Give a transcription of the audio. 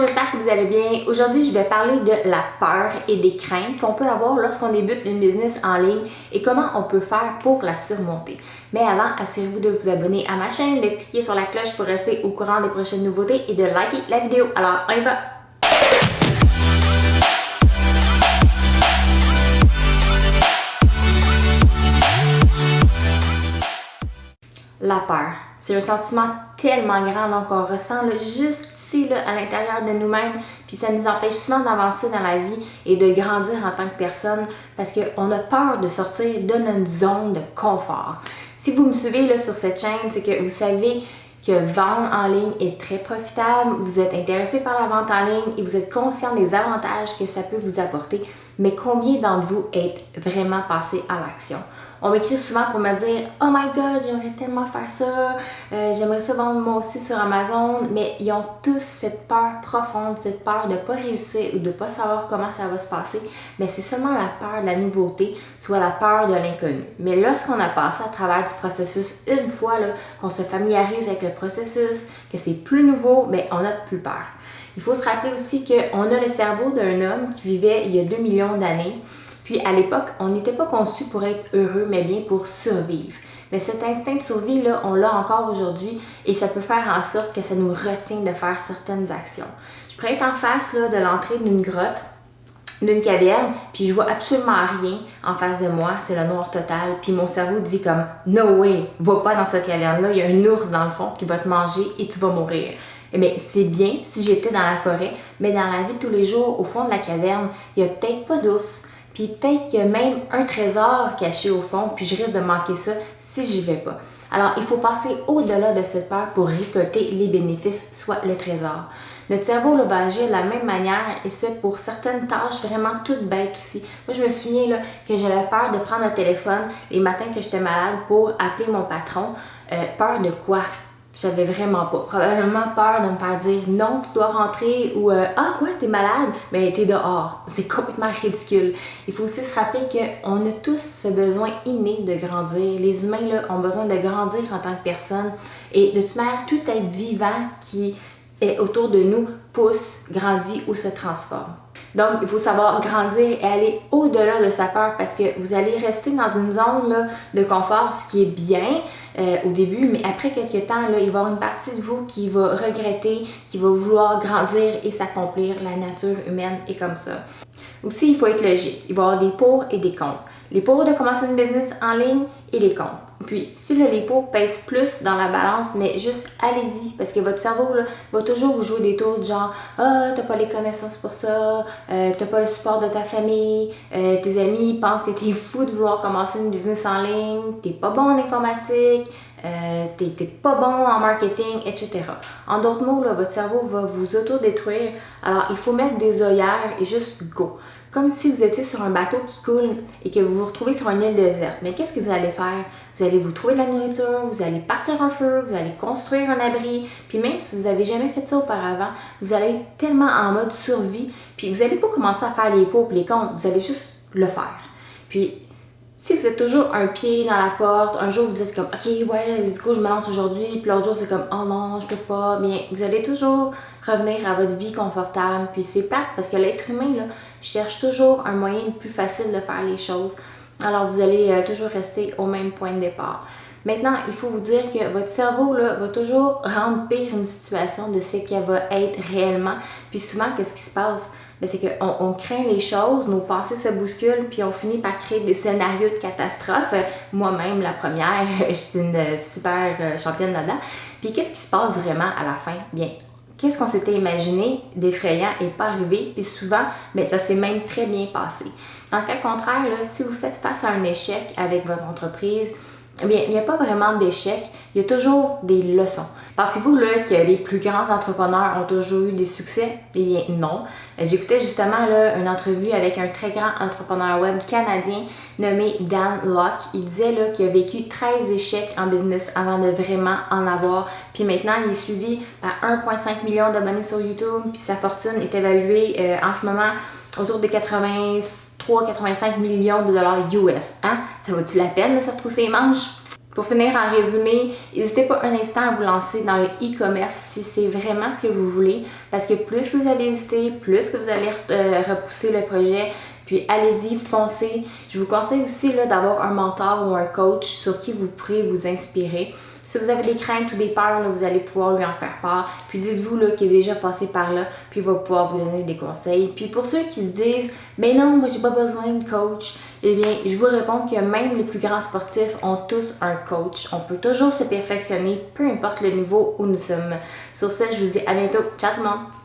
j'espère que vous allez bien. Aujourd'hui, je vais parler de la peur et des craintes qu'on peut avoir lorsqu'on débute une business en ligne et comment on peut faire pour la surmonter. Mais avant, assurez-vous de vous abonner à ma chaîne, de cliquer sur la cloche pour rester au courant des prochaines nouveautés et de liker la vidéo. Alors, on y va! La peur. C'est un sentiment tellement grand qu'on ressent juste à l'intérieur de nous-mêmes, puis ça nous empêche souvent d'avancer dans la vie et de grandir en tant que personne parce qu'on a peur de sortir de notre zone de confort. Si vous me suivez là, sur cette chaîne, c'est que vous savez que vendre en ligne est très profitable, vous êtes intéressé par la vente en ligne et vous êtes conscient des avantages que ça peut vous apporter, mais combien d'entre vous êtes vraiment passé à l'action? On m'écrit souvent pour me dire « Oh my God, j'aimerais tellement faire ça, euh, j'aimerais ça vendre moi aussi sur Amazon », mais ils ont tous cette peur profonde, cette peur de ne pas réussir ou de ne pas savoir comment ça va se passer, mais c'est seulement la peur de la nouveauté, soit la peur de l'inconnu. Mais lorsqu'on a passé à travers du processus une fois, qu'on se familiarise avec le processus, que c'est plus nouveau, mais on n'a plus peur. Il faut se rappeler aussi qu'on a le cerveau d'un homme qui vivait il y a 2 millions d'années, puis à l'époque, on n'était pas conçu pour être heureux, mais bien pour survivre. Mais cet instinct de survie-là, on l'a encore aujourd'hui et ça peut faire en sorte que ça nous retient de faire certaines actions. Je pourrais être en face là, de l'entrée d'une grotte, d'une caverne, puis je vois absolument rien en face de moi, c'est le noir total, puis mon cerveau dit comme « No way, va pas dans cette caverne-là, il y a un ours dans le fond qui va te manger et tu vas mourir ». Eh bien, c'est bien si j'étais dans la forêt, mais dans la vie de tous les jours, au fond de la caverne, il n'y a peut-être pas d'ours, puis peut-être qu'il y a même un trésor caché au fond, puis je risque de manquer ça si j'y vais pas. Alors, il faut passer au-delà de cette peur pour récolter les bénéfices, soit le trésor. Notre cerveau va agir de la même manière et ce pour certaines tâches vraiment toutes bêtes aussi. Moi, je me souviens là, que j'avais peur de prendre le téléphone les matins que j'étais malade pour appeler mon patron. Euh, peur de quoi? J'avais vraiment pas. Probablement peur de me faire dire non, tu dois rentrer ou euh, ah quoi, t'es malade, mais t'es dehors. C'est complètement ridicule. Il faut aussi se rappeler qu'on a tous ce besoin inné de grandir. Les humains là, ont besoin de grandir en tant que personne. Et de toute manière, tout être vivant qui est autour de nous pousse, grandit ou se transforme. Donc, il faut savoir grandir et aller au-delà de sa peur parce que vous allez rester dans une zone de confort, ce qui est bien euh, au début, mais après quelques temps, là, il va y avoir une partie de vous qui va regretter, qui va vouloir grandir et s'accomplir. La nature humaine est comme ça. Aussi, il faut être logique. Il va y avoir des pour et des contre. Les pour de commencer une business en ligne et les contre. Puis, si le lipo pèse plus dans la balance, mais juste allez-y, parce que votre cerveau va toujours vous jouer des tours de genre « Ah, t'as pas les connaissances pour ça, euh, t'as pas le support de ta famille, euh, tes amis pensent que t'es fou de vouloir commencer une business en ligne, t'es pas bon en informatique, euh, t'es pas bon en marketing, etc. » En d'autres mots, là, votre cerveau va vous auto-détruire, alors il faut mettre des œillères et juste go comme si vous étiez sur un bateau qui coule et que vous vous retrouvez sur une île déserte. Mais qu'est-ce que vous allez faire? Vous allez vous trouver de la nourriture, vous allez partir un feu, vous allez construire un abri, puis même si vous n'avez jamais fait ça auparavant, vous allez être tellement en mode survie, puis vous n'allez pas commencer à faire les pots et les comptes, vous allez juste le faire. Puis si vous êtes toujours un pied dans la porte, un jour vous dites comme ok ouais let's go je me lance aujourd'hui, puis l'autre jour c'est comme oh non je peux pas, bien vous allez toujours revenir à votre vie confortable, puis c'est plate parce que l'être humain là cherche toujours un moyen plus facile de faire les choses, alors vous allez euh, toujours rester au même point de départ. Maintenant, il faut vous dire que votre cerveau là, va toujours rendre pire une situation de ce qu'elle va être réellement. Puis souvent, qu'est-ce qui se passe? C'est qu'on on craint les choses, nos pensées se bousculent, puis on finit par créer des scénarios de catastrophe. Moi-même, la première, je suis une super euh, championne là-dedans. Puis qu'est-ce qui se passe vraiment à la fin? Bien, qu'est-ce qu'on s'était imaginé d'effrayant et pas arrivé, puis souvent, ben, ça s'est même très bien passé. Dans le cas contraire, si vous faites face à un échec avec votre entreprise, eh bien, il n'y a pas vraiment d'échec, il y a toujours des leçons. Pensez-vous là que les plus grands entrepreneurs ont toujours eu des succès? Eh bien non. J'écoutais justement là, une entrevue avec un très grand entrepreneur web canadien nommé Dan Locke. Il disait là qu'il a vécu 13 échecs en business avant de vraiment en avoir. Puis maintenant, il est suivi par 1,5 million d'abonnés sur YouTube. Puis sa fortune est évaluée euh, en ce moment autour de 83-85 millions de dollars US. Hein? Ça vaut-tu la peine de se retrousser les manches? Pour finir, en résumé, n'hésitez pas un instant à vous lancer dans le e-commerce si c'est vraiment ce que vous voulez, parce que plus que vous allez hésiter, plus que vous allez euh, repousser le projet, puis allez-y, foncez. Je vous conseille aussi d'avoir un mentor ou un coach sur qui vous pourrez vous inspirer. Si vous avez des craintes ou des peurs, vous allez pouvoir lui en faire part. Puis dites-vous qu'il est déjà passé par là, puis il va pouvoir vous donner des conseils. Puis pour ceux qui se disent, mais non, moi j'ai pas besoin de coach, eh bien, je vous réponds que même les plus grands sportifs ont tous un coach. On peut toujours se perfectionner, peu importe le niveau où nous sommes. Sur ce, je vous dis à bientôt. Ciao tout le monde!